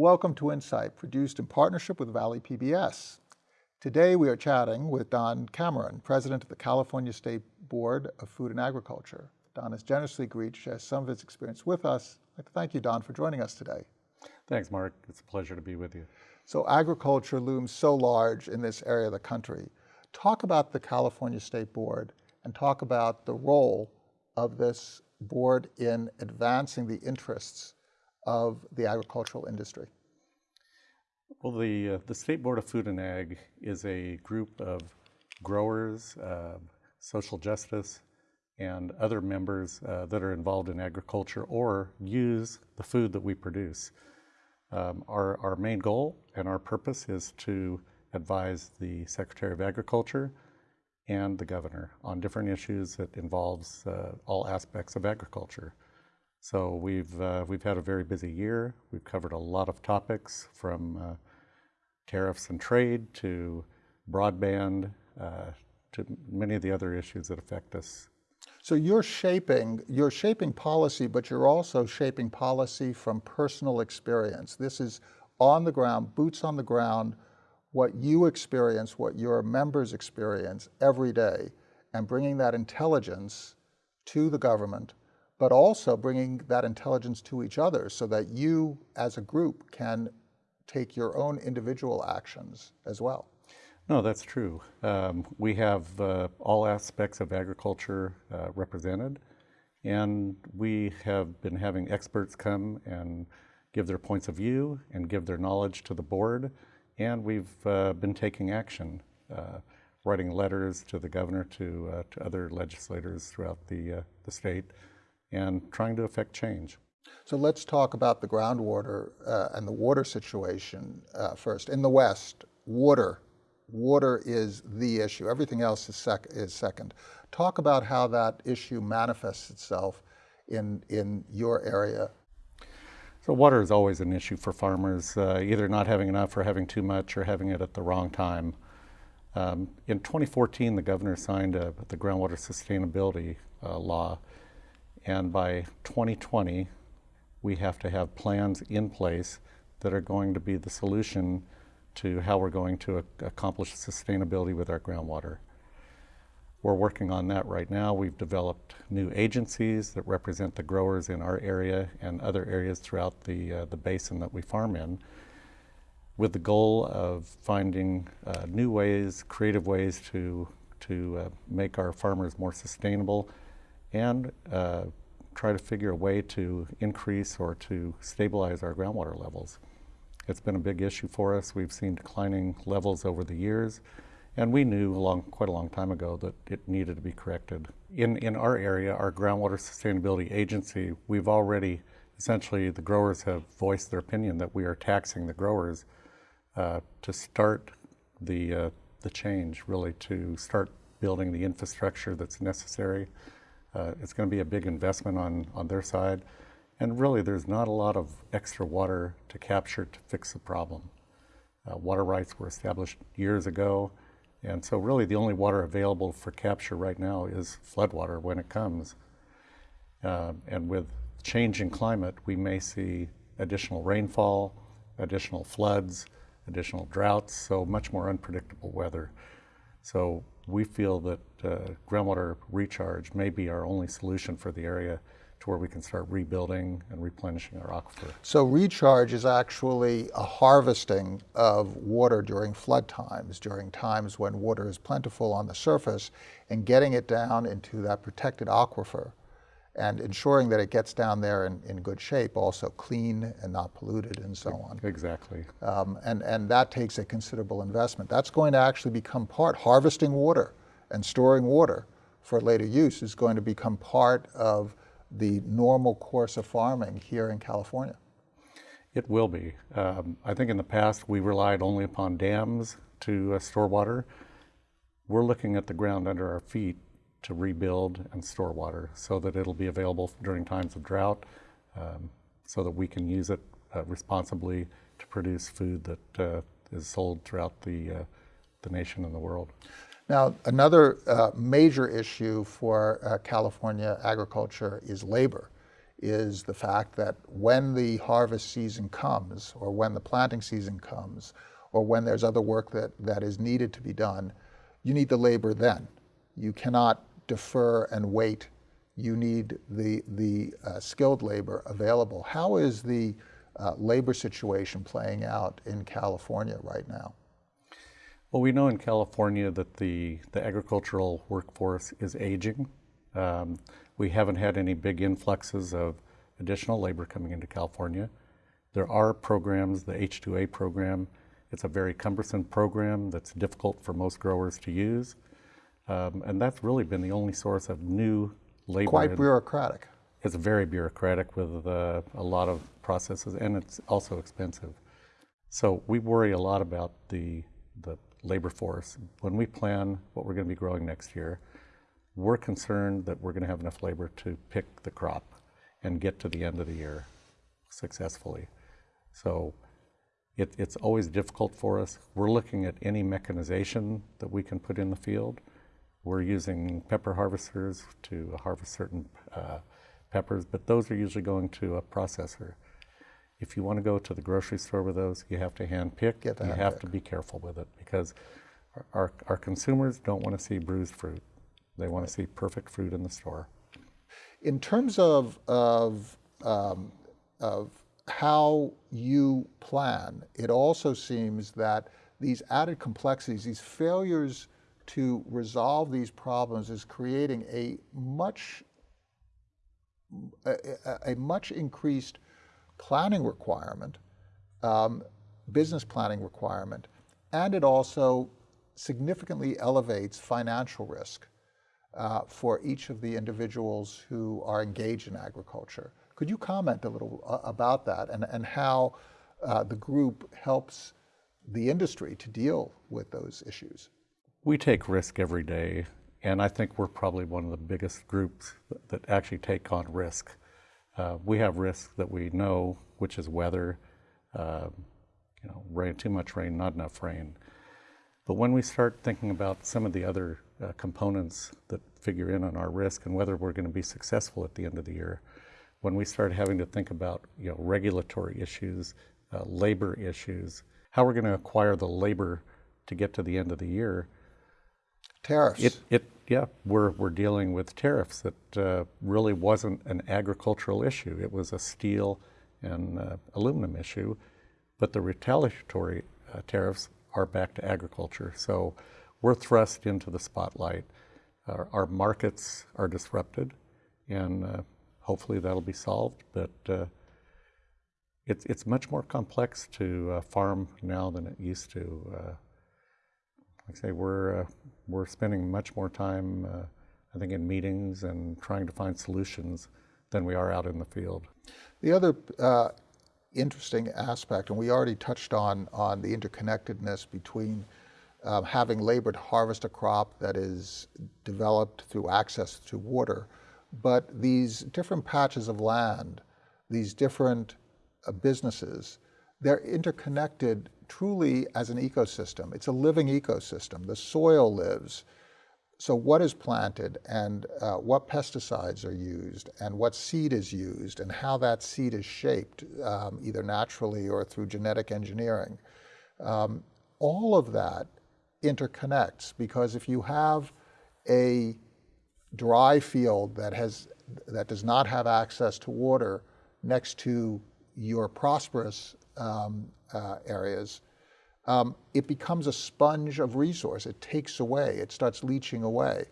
Welcome to Insight, produced in partnership with Valley PBS. Today we are chatting with Don Cameron, President of the California State Board of Food and Agriculture. Don has generously agreed to share some of his experience with us. I'd like to thank you, Don, for joining us today. Thanks, Mark. It's a pleasure to be with you. So agriculture looms so large in this area of the country. Talk about the California State Board and talk about the role of this board in advancing the interests of the agricultural industry? Well, the, uh, the State Board of Food and Ag is a group of growers, uh, social justice, and other members uh, that are involved in agriculture or use the food that we produce. Um, our, our main goal and our purpose is to advise the Secretary of Agriculture and the governor on different issues that involves uh, all aspects of agriculture. So we've, uh, we've had a very busy year. We've covered a lot of topics from uh, tariffs and trade to broadband uh, to many of the other issues that affect us. So you're shaping, you're shaping policy, but you're also shaping policy from personal experience. This is on the ground, boots on the ground, what you experience, what your members experience every day, and bringing that intelligence to the government but also bringing that intelligence to each other so that you as a group can take your own individual actions as well. No, that's true. Um, we have uh, all aspects of agriculture uh, represented, and we have been having experts come and give their points of view and give their knowledge to the board, and we've uh, been taking action, uh, writing letters to the governor, to, uh, to other legislators throughout the, uh, the state, and trying to affect change. So let's talk about the groundwater uh, and the water situation uh, first. In the West, water, water is the issue. Everything else is, sec is second. Talk about how that issue manifests itself in, in your area. So water is always an issue for farmers, uh, either not having enough or having too much or having it at the wrong time. Um, in 2014, the governor signed a, the groundwater sustainability uh, law, and by 2020, we have to have plans in place that are going to be the solution to how we're going to accomplish sustainability with our groundwater. We're working on that right now. We've developed new agencies that represent the growers in our area and other areas throughout the, uh, the basin that we farm in with the goal of finding uh, new ways, creative ways to, to uh, make our farmers more sustainable and uh, try to figure a way to increase or to stabilize our groundwater levels. It's been a big issue for us. We've seen declining levels over the years, and we knew long, quite a long time ago that it needed to be corrected. In, in our area, our Groundwater Sustainability Agency, we've already, essentially, the growers have voiced their opinion that we are taxing the growers uh, to start the, uh, the change, really, to start building the infrastructure that's necessary uh, it's going to be a big investment on, on their side. And really, there's not a lot of extra water to capture to fix the problem. Uh, water rights were established years ago. And so really the only water available for capture right now is floodwater when it comes. Uh, and with changing climate, we may see additional rainfall, additional floods, additional droughts, so much more unpredictable weather. So we feel that uh, groundwater recharge may be our only solution for the area to where we can start rebuilding and replenishing our aquifer. So recharge is actually a harvesting of water during flood times, during times when water is plentiful on the surface, and getting it down into that protected aquifer and ensuring that it gets down there in, in good shape, also clean and not polluted and so on. Exactly. Um, and, and that takes a considerable investment. That's going to actually become part, harvesting water and storing water for later use is going to become part of the normal course of farming here in California. It will be. Um, I think in the past we relied only upon dams to uh, store water. We're looking at the ground under our feet to rebuild and store water so that it'll be available during times of drought um, so that we can use it uh, responsibly to produce food that uh, is sold throughout the, uh, the nation and the world. Now, another uh, major issue for uh, California agriculture is labor. is the fact that when the harvest season comes, or when the planting season comes, or when there's other work that, that is needed to be done, you need the labor then. You cannot defer and wait. You need the, the uh, skilled labor available. How is the uh, labor situation playing out in California right now? Well, we know in California that the, the agricultural workforce is aging. Um, we haven't had any big influxes of additional labor coming into California. There are programs, the H2A program, it's a very cumbersome program that's difficult for most growers to use. Um, and that's really been the only source of new labor. Quite bureaucratic. It's very bureaucratic with uh, a lot of processes, and it's also expensive. So we worry a lot about the the labor force when we plan what we're going to be growing next year. We're concerned that we're going to have enough labor to pick the crop and get to the end of the year successfully. So it, it's always difficult for us. We're looking at any mechanization that we can put in the field. We're using pepper harvesters to harvest certain uh, peppers, but those are usually going to a processor. If you want to go to the grocery store with those, you have to hand pick. Get you hand have pick. to be careful with it because our, our, our consumers don't want to see bruised fruit. They want to see perfect fruit in the store. In terms of, of, um, of how you plan, it also seems that these added complexities, these failures to resolve these problems is creating a much, a, a- much increased planning requirement, um, business planning requirement, and it also significantly elevates financial risk uh, for each of the individuals who are engaged in agriculture. Could you comment a little uh, about that and, and how uh, the group helps the industry to deal with those issues? We take risk every day, and I think we're probably one of the biggest groups that- actually take on risk. Uh, we have risks that we know, which is weather, uh, you know, rain, too much rain, not enough rain. But when we start thinking about some of the other uh, components that figure in on our risk and whether we're going to be successful at the end of the year, when we start having to think about you know regulatory issues, uh, labor issues, how we're going to acquire the labor to get to the end of the year, Tariffs. it, it, yeah, we're, we're dealing with tariffs that uh, really wasn't an agricultural issue. It was a steel and uh, aluminum issue, but the retaliatory uh, tariffs are back to agriculture. So we're thrust into the spotlight. Our, our markets are disrupted, and uh, hopefully that'll be solved. But uh, it's, it's much more complex to uh, farm now than it used to. Like I say, we're, uh, we're spending much more time, uh, I think, in meetings and trying to find solutions than we are out in the field. The other uh, interesting aspect, and we already touched on, on the interconnectedness between um, having labor to harvest a crop that is developed through access to water, but these different patches of land, these different uh, businesses, they're interconnected truly as an ecosystem. It's a living ecosystem. The soil lives. So what is planted and uh, what pesticides are used and what seed is used and how that seed is shaped, um, either naturally or through genetic engineering. Um, all of that interconnects because if you have a dry field that has that does not have access to water next to your prosperous um, uh, areas, um, it becomes a sponge of resource. It takes away, it starts leaching away.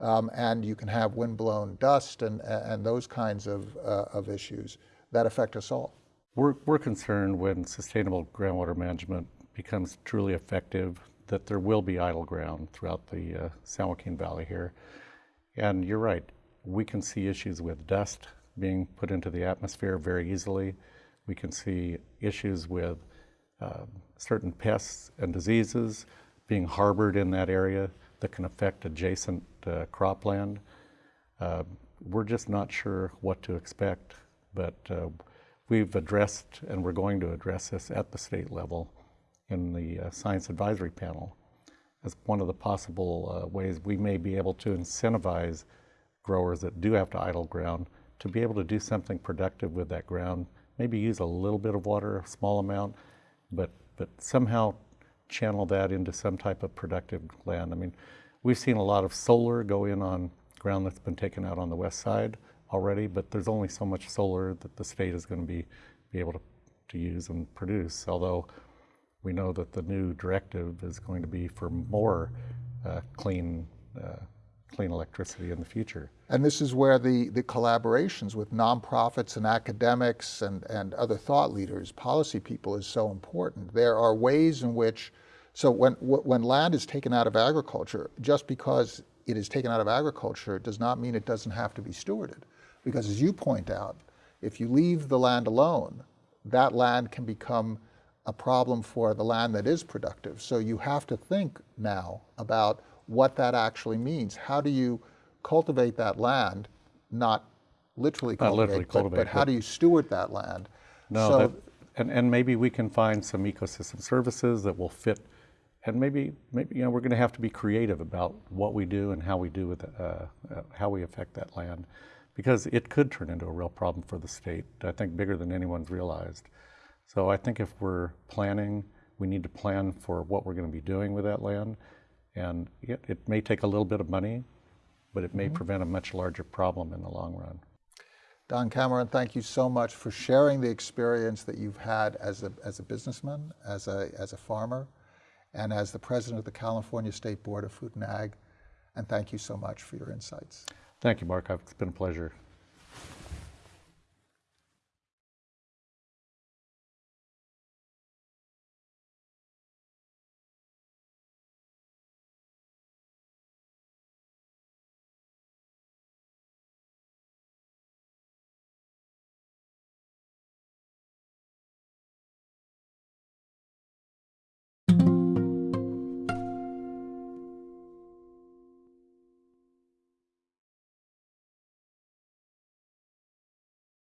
Um, and you can have windblown dust and, and those kinds of, uh, of issues that affect us all. We're, we're concerned when sustainable groundwater management becomes truly effective that there will be idle ground throughout the uh, San Joaquin Valley here. And you're right, we can see issues with dust being put into the atmosphere very easily. We can see issues with uh, certain pests and diseases being harbored in that area that can affect adjacent uh, cropland. Uh, we're just not sure what to expect, but uh, we've addressed and we're going to address this at the state level in the uh, Science Advisory Panel as one of the possible uh, ways we may be able to incentivize growers that do have to idle ground to be able to do something productive with that ground, maybe use a little bit of water, a small amount, but, but somehow channel that into some type of productive land. I mean, we've seen a lot of solar go in on ground that's been taken out on the west side already, but there's only so much solar that the state is going to be, be able to, to use and produce. Although we know that the new directive is going to be for more uh, clean, uh, clean electricity in the future. And this is where the, the collaborations with nonprofits and academics and, and other thought leaders, policy people is so important. There are ways in which, so when, when land is taken out of agriculture, just because it is taken out of agriculture does not mean it doesn't have to be stewarded. Because as you point out, if you leave the land alone, that land can become a problem for the land that is productive. So you have to think now about what that actually means. How do you cultivate that land, not literally Not cultivate, literally but, cultivate, but how do you steward that land? No, so that, and, and maybe we can find some ecosystem services that will fit, and maybe, maybe you know, we're going to have to be creative about what we do and how we do with, uh, uh, how we affect that land, because it could turn into a real problem for the state. I think bigger than anyone's realized. So I think if we're planning, we need to plan for what we're going to be doing with that land, and it, it may take a little bit of money, but it may mm-hmm. prevent a much larger problem in the long run. Don Cameron, thank you so much for sharing the experience that you've had as a, as a businessman, as a, as a farmer, and as the president of the California State Board of Food and Ag. And thank you so much for your insights. Thank you, Mark. It's been a pleasure.